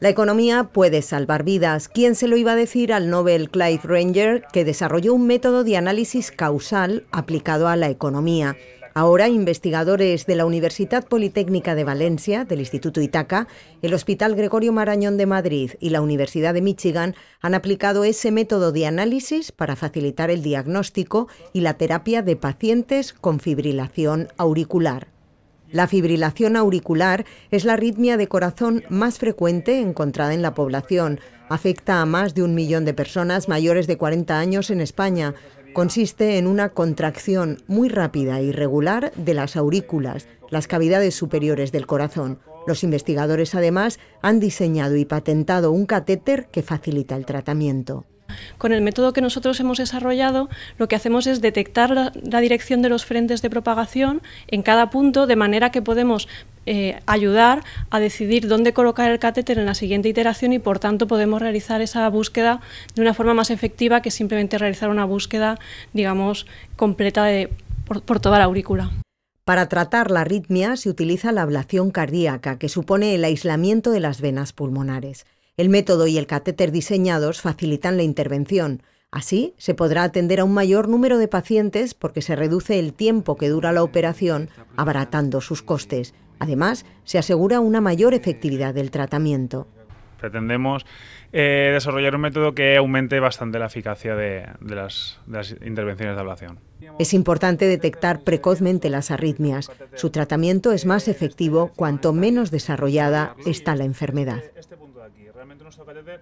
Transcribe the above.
La economía puede salvar vidas. ¿Quién se lo iba a decir al Nobel Clive Ranger, que desarrolló un método de análisis causal aplicado a la economía? Ahora, investigadores de la Universidad Politécnica de Valencia, del Instituto Itaca, el Hospital Gregorio Marañón de Madrid y la Universidad de Michigan han aplicado ese método de análisis para facilitar el diagnóstico y la terapia de pacientes con fibrilación auricular. La fibrilación auricular es la arritmia de corazón más frecuente encontrada en la población. Afecta a más de un millón de personas mayores de 40 años en España. Consiste en una contracción muy rápida y regular de las aurículas, las cavidades superiores del corazón. Los investigadores además han diseñado y patentado un catéter que facilita el tratamiento. Con el método que nosotros hemos desarrollado, lo que hacemos es detectar la, dirección de los frentes de propagación en cada punto, de manera que podemos eh, ayudar a decidir dónde colocar el catéter en la siguiente iteración y por tanto podemos realizar esa búsqueda de una forma más efectiva que simplemente realizar una búsqueda, digamos, completa por toda la aurícula. Para tratar la arritmia se utiliza la ablación cardíaca, que supone el aislamiento de las venas pulmonares. El método y el catéter diseñados facilitan la intervención. Así, se podrá atender a un mayor número de pacientes porque se reduce el tiempo que dura la operación, abaratando sus costes. Además, se asegura una mayor efectividad del tratamiento. Pretendemos eh, desarrollar un método que aumente bastante la eficacia de, las, de las intervenciones de ablación. Es importante detectar precozmente las arritmias. Su tratamiento es más efectivo cuanto menos desarrollada está la enfermedad. Realmente nuestro catéter